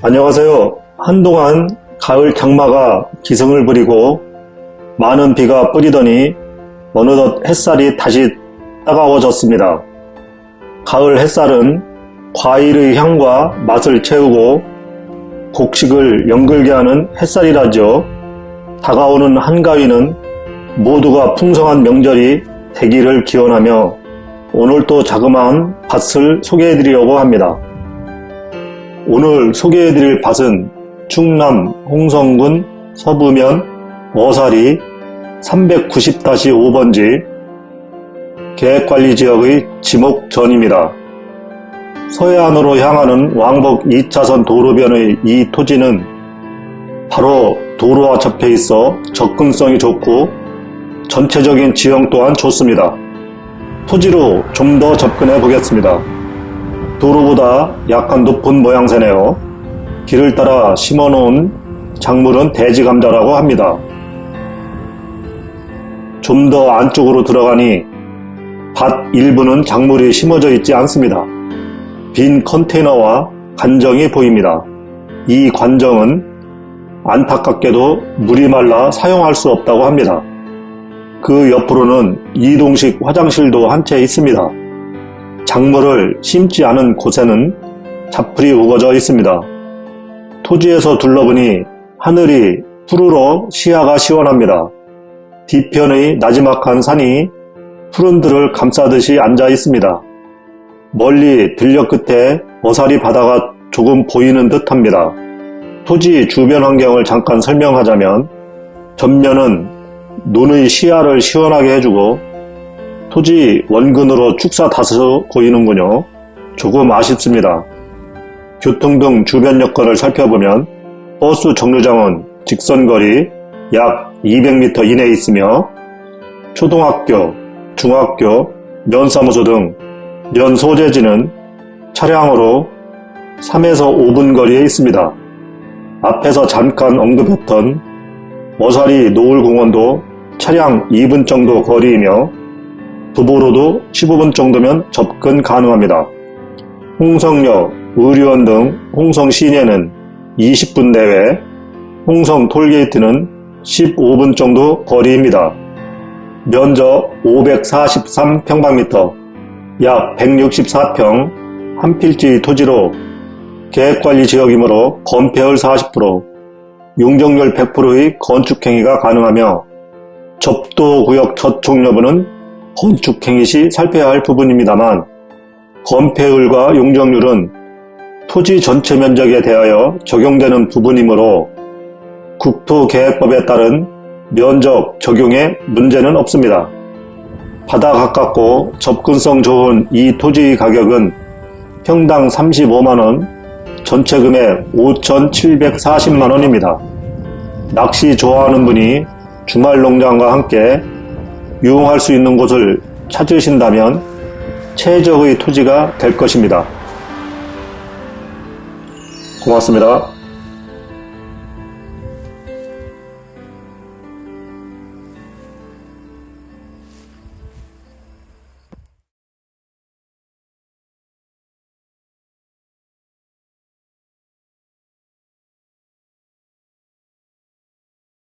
안녕하세요. 한동안 가을 장마가 기승을 부리고 많은 비가 뿌리더니 어느덧 햇살이 다시 따가워졌습니다. 가을 햇살은 과일의 향과 맛을 채우고 곡식을 연글게 하는 햇살이라죠. 다가오는 한가위는 모두가 풍성한 명절이 되기를 기원하며 오늘 또 자그마한 밭을 소개해드리려고 합니다. 오늘 소개해드릴 밭은 충남 홍성군 서부면 어사리 390-5번지 계획관리지역의 지목전입니다. 서해안으로 향하는 왕복 2차선 도로변의 이 토지는 바로 도로와 접해 있어 접근성이 좋고 전체적인 지형 또한 좋습니다. 토지로 좀 더 접근해 보겠습니다. 도로보다 약간 높은 모양새네요. 길을 따라 심어놓은 작물은 돼지감자라고 합니다. 좀 더 안쪽으로 들어가니 밭 일부는 작물이 심어져 있지 않습니다. 빈 컨테이너와 관정이 보입니다. 이 관정은 안타깝게도 물이 말라 사용할 수 없다고 합니다. 그 옆으로는 이동식 화장실도 한 채 있습니다. 작물을 심지 않은 곳에는 잡풀이 우거져 있습니다. 토지에서 둘러보니 하늘이 푸르러 시야가 시원합니다. 뒤편의 나지막한 산이 푸른들을 감싸듯이 앉아 있습니다. 멀리 들녘 끝에 어사리 바다가 조금 보이는 듯 합니다. 토지 주변 환경을 잠깐 설명하자면 전면은 눈의 시야를 시원하게 해주고 토지 원근으로 축사 다서 보이는군요. 조금 아쉽습니다. 교통 등 주변 여건을 살펴보면 버스 정류장은 직선거리 약 200m 이내에 있으며 초등학교, 중학교, 면사무소 등 면 소재지는 차량으로 3에서 5분 거리에 있습니다. 앞에서 잠깐 언급했던 머사리 노을공원도 차량 2분 정도 거리이며 도보로도 15분 정도면 접근 가능합니다. 홍성역, 의료원 등 홍성 시내는 20분 내외, 홍성 톨게이트는 15분 정도 거리입니다. 면적 543평방미터, 약 164평 한 필지 토지로 계획관리 지역이므로 건폐율 40%, 용적률 100%의 건축행위가 가능하며 접도구역 저촉 여부는 건축행위 시 살펴야 할 부분입니다만 건폐율과 용적률은 토지 전체 면적에 대하여 적용되는 부분이므로 국토계획법에 따른 면적 적용에 문제는 없습니다. 바다 가깝고 접근성 좋은 이 토지 가격은 평당 35만원, 전체 금액 5,740만원입니다. 낚시 좋아하는 분이 주말 농장과 함께 유용할 수 있는 곳을 찾으신다면 최적의 토지가 될 것입니다. 고맙습니다.